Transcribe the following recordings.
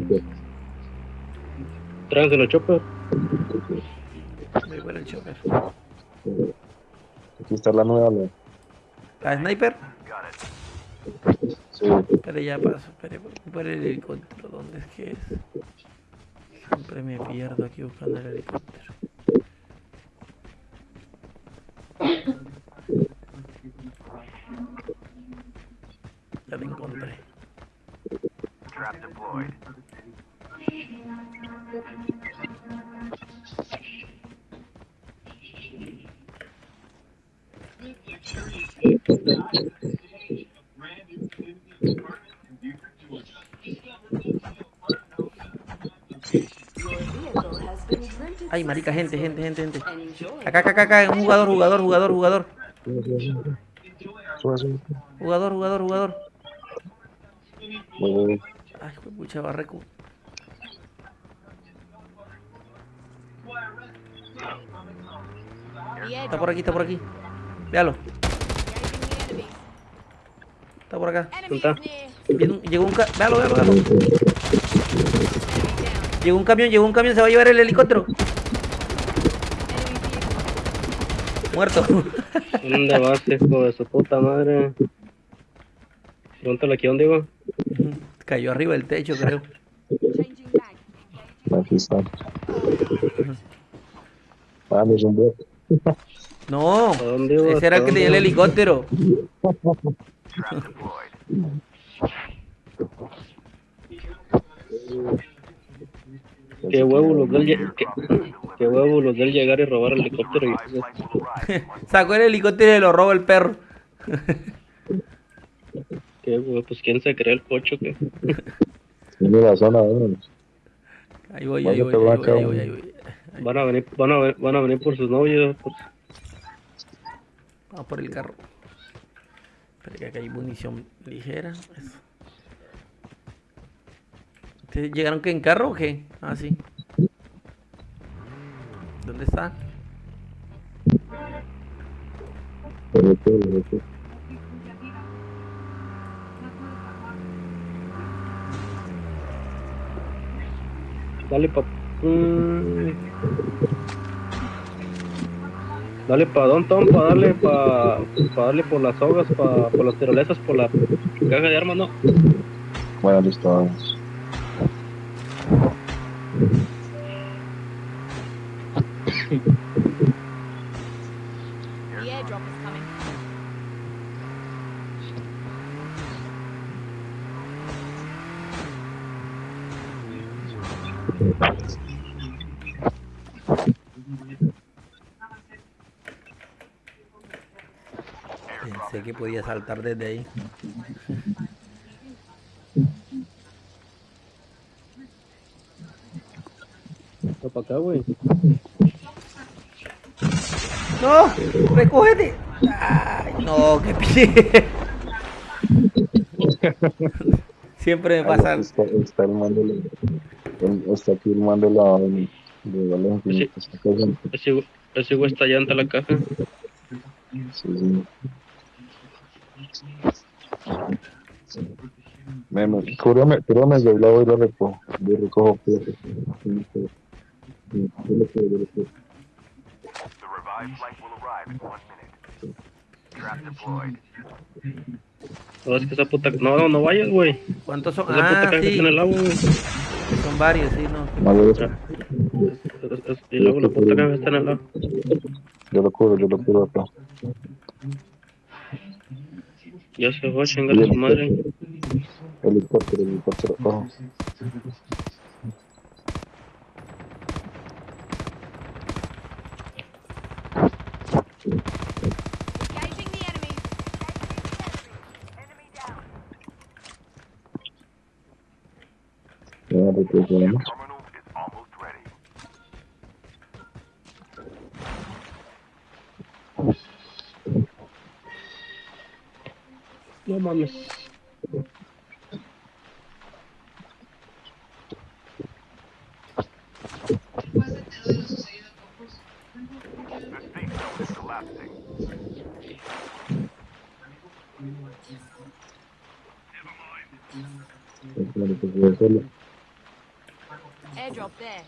chopper. Tráiganse los chopper. Voy por el chopper. Aquí está la nueva. la- ¿La sniper? Sí, Espere, ya paso. Espere, por el helicóptero. ¿Dónde es que es? Siempre me pierdo aquí buscando el helicóptero. Ya lo encontré. Ay, marica, gente, gente, gente, gente. Acá, acá, acá, acá, un jugador, jugador, jugador, jugador. Jugador, jugador, jugador. Voy. Ay, fue pucha barreco. Está por aquí, está por aquí. Véalo. Está por acá. ¿Dónde está? Llegó un ca... Véalo, véalo, véalo. Llegó un camión, llegó un camión, se va a llevar el helicóptero. Muerto. ¿Dónde vas, hijo de su puta madre? Pregúntale aquí dónde iba. Cayó arriba del techo, creo. Aquí está. Ah, un bot. No, ese era el que tenía el helicóptero. Qué huevo los del qué, qué huevo los del llegar y robar el helicóptero y Sacó el helicóptero y lo robó el perro. Qué huevo, pues quién se cree el pocho que Tiene la zona, vámonos. Ahí voy, ahí voy, ahí voy, vaca, ahí voy, ahí voy. van a venir, van a, ve- van a venir por sus novios. pues. Vamos por el carro. Espera que acá hay munición ligera. Eso. ¿Ustedes llegaron que en carro o qué? Ah, sí. ¿Dónde está? Qué, pero qué. Dale pa. Dale pa Don Tom, pa darle pa, pa darle por las hogas, pa, por las tirolesas, por la caja de armas, no. Bueno, listo, vamos. The airdrop is coming. Pensé que podía saltar desde ahí. Está pa acá, güey. ¡No! ¡Recógete! ¡Ay, no! ¡Qué pie! Siempre me pasa. Ahí Está, está el mando, el- está aquí el mando de la de Infinitas. Está cayendo. Ese, güey- ese güey está llanta la caja. Sí, sí. Me, me, cúrame, cúrame, yo la voy recojo. Yo recojo fíjate. No, es que esa puta. No, no, no vayas, güey. ¿Cuántos son? Esa puta Ah, caja sí. el agua, güey. Son varios, sí, no. No, yo, lo- Es- es- Y luego la puta caja está en el agua. yo lo cubro, yo lo cubro acá. Ya se fue, chingale su madre. Helicóptero, helicóptero, ojo. Ya, recuperamos. No mames. Claro que voy a hacerlo. Airdrop there.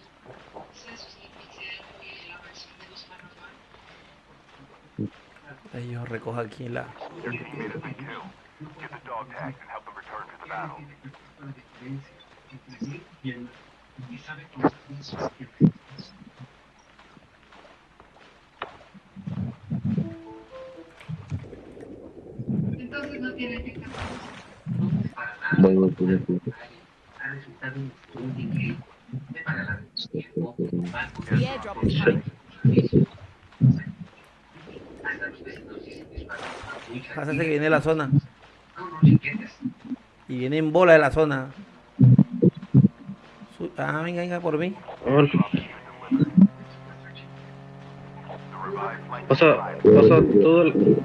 Ahí yo recojo aquí la. Entonces no tiene. Voy, voy, voy, voy. Coming. Pásate que viene la zona. Y viene en bola de la zona. Ah, venga, venga por mí. Pasa, pasa todo el...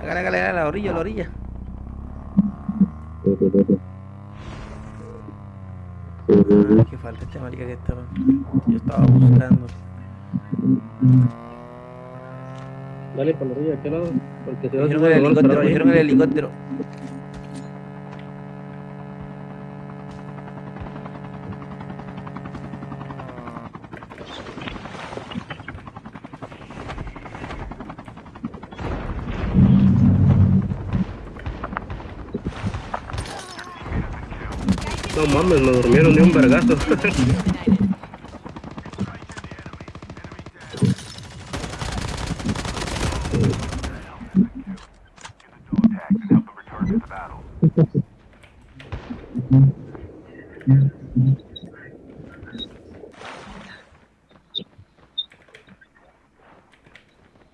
Hágale, hágale, hágale, a la orilla, a la orilla. Que falta este marica que estaba. Yo estaba buscando. Dale para la orilla, ¿a qué lado? Porque se va a el helicóptero, cogieron el helicóptero. No mames, me durmieron de un vergazo.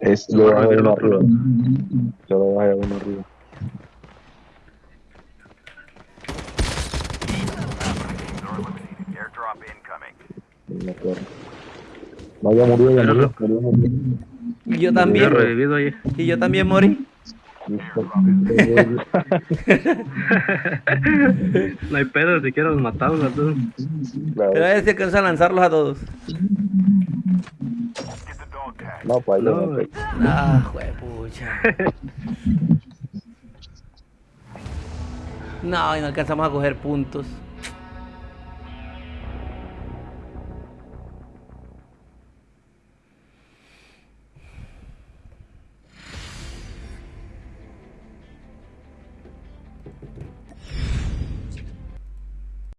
Es, lo bajé uno arriba. Yo lo bajé uno arriba. No, ya murió, ya murió, murió, murió. Y yo también. revivido ahí. Y yo también morí. No hay pedo, si quieres matarlos a todos. Pero a ver si alcanza a lanzarlos a todos. No, para No, no, Ah, juepucha. No, y no alcanzamos a coger puntos.